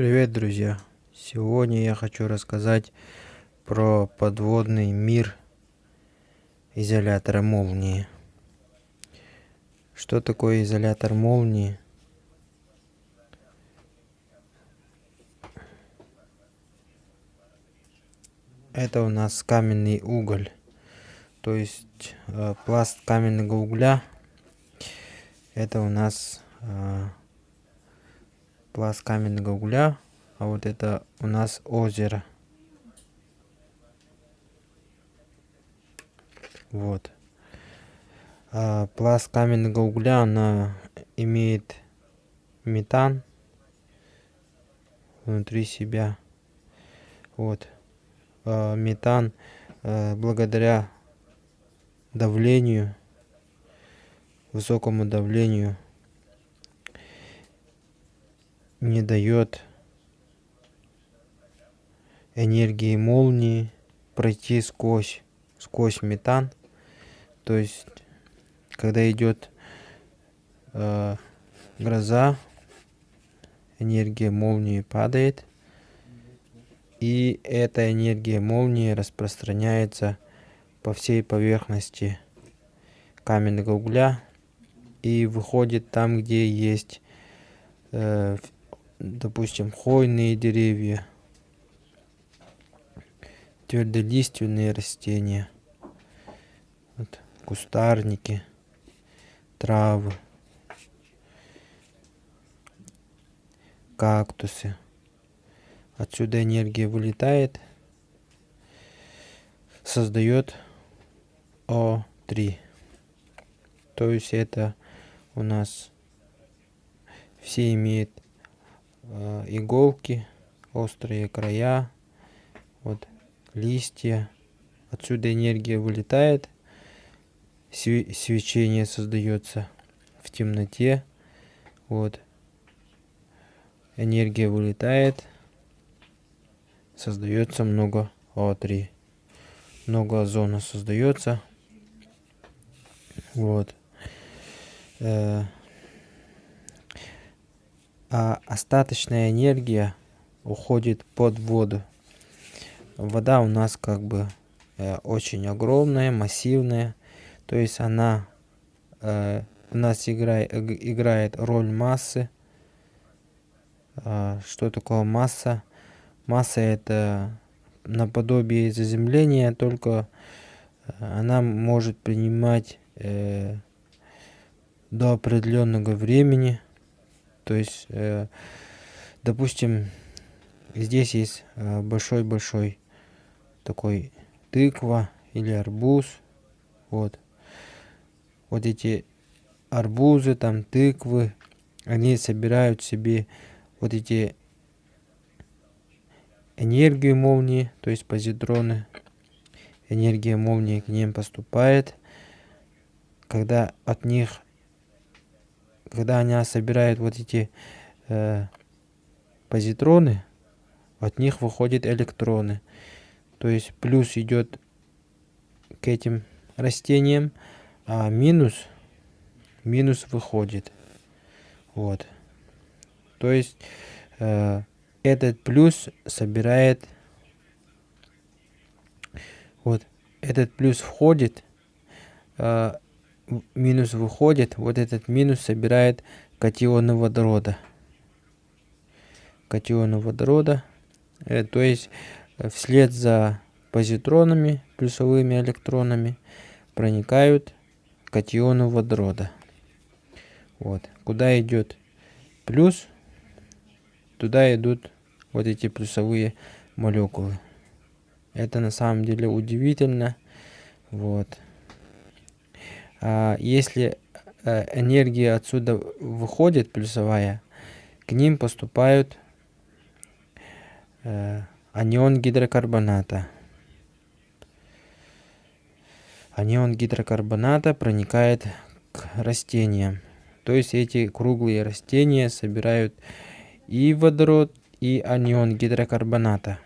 Привет, друзья! Сегодня я хочу рассказать про подводный мир изолятора молнии. Что такое изолятор молнии? Это у нас каменный уголь, то есть э, пласт каменного угля. Это у нас э, пласт каменного угля, а вот это у нас озеро. Вот. А пласт каменного угля, она имеет метан внутри себя. Вот. А метан а, благодаря давлению, высокому давлению не дает энергии молнии пройти сквозь, сквозь метан. То есть, когда идет э, гроза, энергия молнии падает, и эта энергия молнии распространяется по всей поверхности каменного угля и выходит там, где есть э, допустим, хвойные деревья, твердолиственные растения, вот, кустарники, травы, кактусы. Отсюда энергия вылетает, создает О3. То есть это у нас все имеют иголки, острые края, вот листья. Отсюда энергия вылетает, свечение создается в темноте. Вот. Энергия вылетает, создается много О3. Много озона создается. Вот. Э а остаточная энергия уходит под воду. Вода у нас как бы э, очень огромная, массивная, то есть она э, у нас играет, играет роль массы. Э, что такое масса? Масса это наподобие заземления, только э, она может принимать э, до определенного времени то есть, э, допустим, здесь есть э, большой-большой такой тыква или арбуз. Вот. Вот эти арбузы, там тыквы, они собирают себе вот эти энергию молнии, то есть позитроны. Энергия молнии к ним поступает. Когда от них когда она собирает вот эти э, позитроны, от них выходят электроны. То есть плюс идет к этим растениям, а минус, минус выходит. Вот. То есть э, этот плюс собирает, вот, этот плюс входит, э, минус выходит, вот этот минус собирает катионы водорода. Катионы водорода, э, то есть э, вслед за позитронами, плюсовыми электронами, проникают катионы водорода. Вот. Куда идет плюс, туда идут вот эти плюсовые молекулы. Это на самом деле удивительно. Вот. А, если э, энергия отсюда выходит, плюсовая, к ним поступают э, анион гидрокарбоната. Анион гидрокарбоната проникает к растениям. То есть эти круглые растения собирают и водород, и анион гидрокарбоната.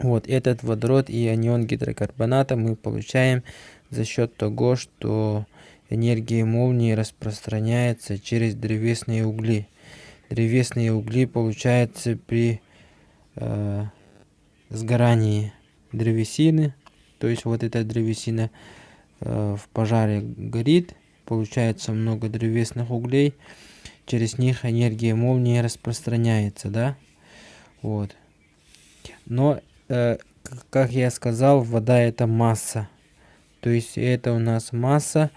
Вот этот водород и анион гидрокарбоната мы получаем за счет того, что энергия молнии распространяется через древесные угли. древесные угли получаются при э, сгорании древесины. То есть вот эта древесина э, в пожаре горит, получается много древесных углей, через них энергия молнии распространяется, да? Вот. Но, как я сказал, вода это масса. То есть это у нас масса.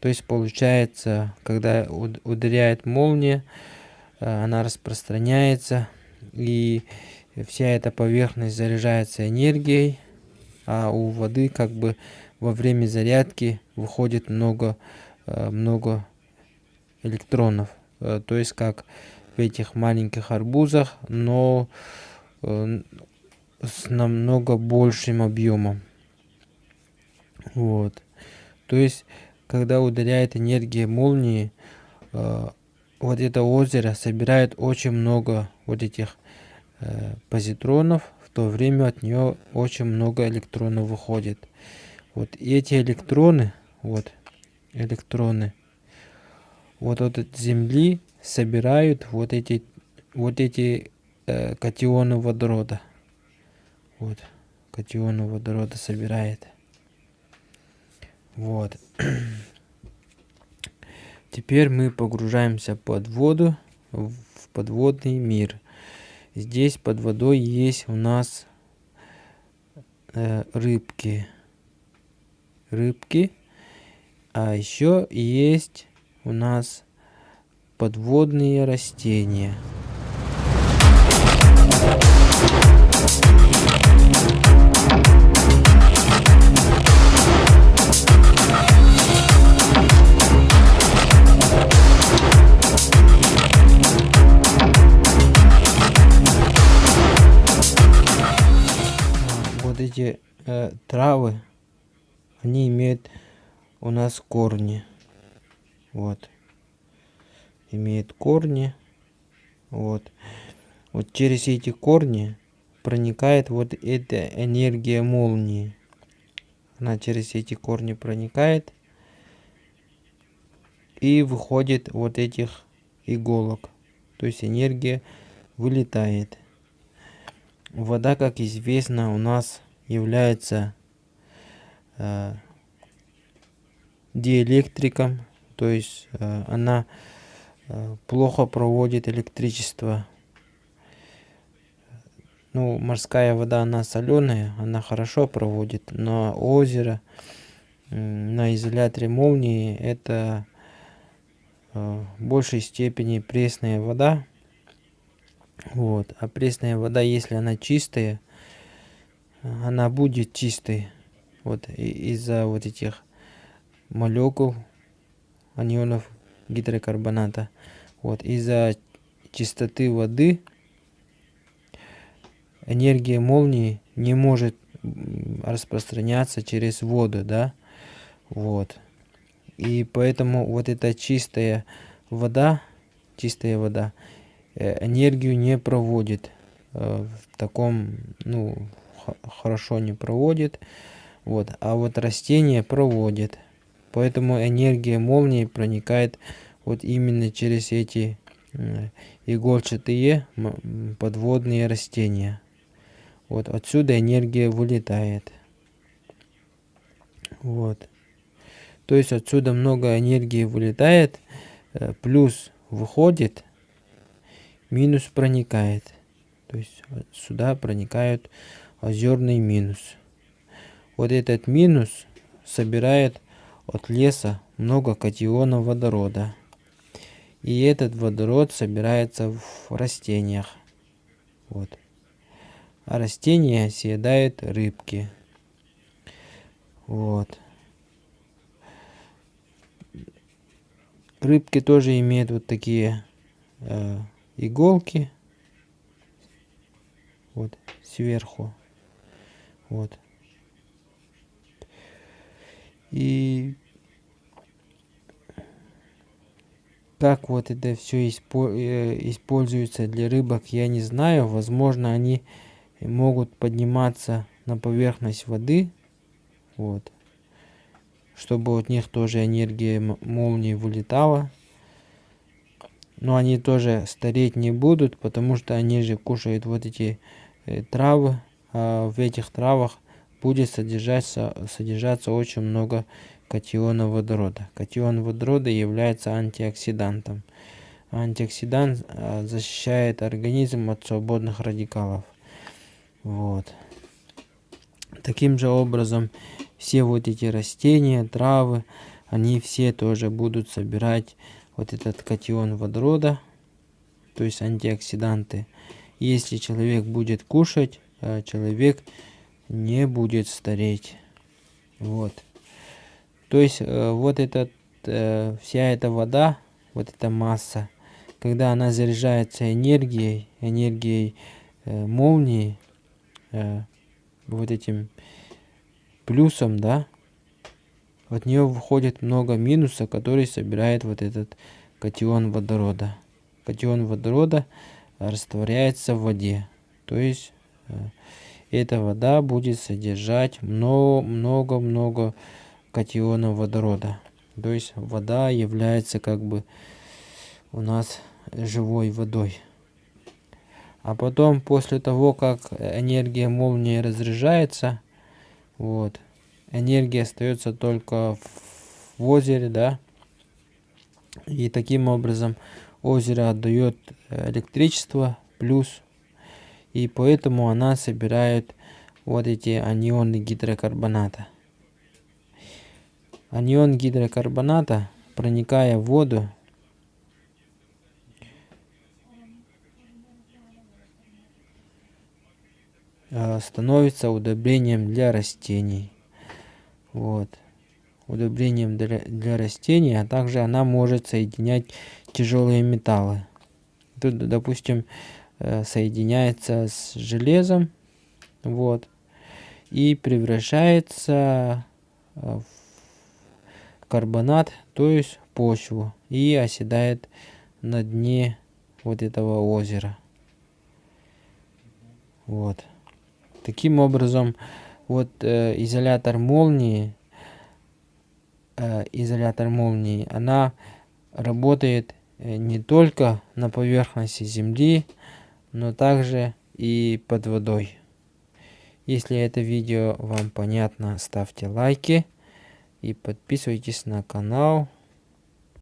То есть получается, когда ударяет молния, э, она распространяется и вся эта поверхность заряжается энергией, а у воды как бы во время зарядки выходит много, э, много электронов. Э, то есть как в этих маленьких арбузах, но с намного большим объемом. Вот. То есть, когда ударяет энергия молнии, э, вот это озеро собирает очень много вот этих э, позитронов, в то время от нее очень много электронов выходит. Вот эти электроны, вот электроны, вот от Земли собирают вот эти вот эти э, катионы водорода. Вот катионы водорода собирает. Вот. Теперь мы погружаемся под воду, в подводный мир. Здесь под водой есть у нас э, рыбки. Рыбки. А еще есть у нас подводные растения. Эти э, травы, они имеют у нас корни. Вот. Имеют корни. Вот. Вот через эти корни проникает вот эта энергия молнии. Она через эти корни проникает и выходит вот этих иголок. То есть энергия вылетает. Вода, как известно, у нас является э, диэлектриком, то есть э, она э, плохо проводит электричество. Ну, морская вода, она соленая, она хорошо проводит, но озеро на изоляторе молнии это э, в большей степени пресная вода. Вот. А пресная вода, если она чистая, она будет чистой вот из-за вот этих молекул анионов гидрокарбоната вот из-за чистоты воды энергия молнии не может распространяться через воду да вот и поэтому вот эта чистая вода чистая вода э, энергию не проводит э, в таком ну хорошо не проводит. Вот. А вот растение проводит. Поэтому энергия молнии проникает вот именно через эти игольчатые подводные растения. Вот отсюда энергия вылетает. Вот. То есть отсюда много энергии вылетает, э, плюс выходит, минус проникает. То есть сюда проникают озерный минус. Вот этот минус собирает от леса много катионов водорода. И этот водород собирается в растениях. Вот. А растения съедают рыбки. Вот. Рыбки тоже имеют вот такие э, иголки. Вот сверху. Вот. И как вот это все э, используется для рыбок, я не знаю. Возможно, они могут подниматься на поверхность воды. Вот. Чтобы от них тоже энергия молнии вылетала. но они тоже стареть не будут, потому что они же кушают вот эти э, травы, а в этих травах будет содержаться, содержаться очень много катиона водорода. Катион водорода является антиоксидантом. Антиоксидант а, защищает организм от свободных радикалов. Вот. Таким же образом, все вот эти растения, травы, они все тоже будут собирать вот этот катион водорода, то есть антиоксиданты. Если человек будет кушать, э, человек не будет стареть. Вот. То есть э, вот этот, э, вся эта вода, вот эта масса, когда она заряжается энергией, энергией молнии, вот этим плюсом, да, от нее выходит много минуса, который собирает вот этот катион водорода. Катион водорода растворяется в воде. То есть э, эта вода будет содержать много-много-много катионов водорода. То есть вода является как бы у нас живой водой. А потом, после того, как энергия молнии разряжается, вот, энергия остается только в озере, да. И таким образом озеро отдает электричество плюс. И поэтому она собирает вот эти анионы гидрокарбоната. Анион гидрокарбоната, проникая в воду, э, становится удобрением для растений вот, удобрением для, для растений, а также она может соединять тяжелые металлы. Тут, допустим, э, соединяется с железом, вот, и превращается э, в карбонат, то есть почву, и оседает на дне вот этого озера. Вот. Таким образом, вот э, изолятор молнии, э, изолятор молнии, она работает э, не только на поверхности Земли, но также и под водой. Если это видео вам понятно, ставьте лайки и подписывайтесь на канал.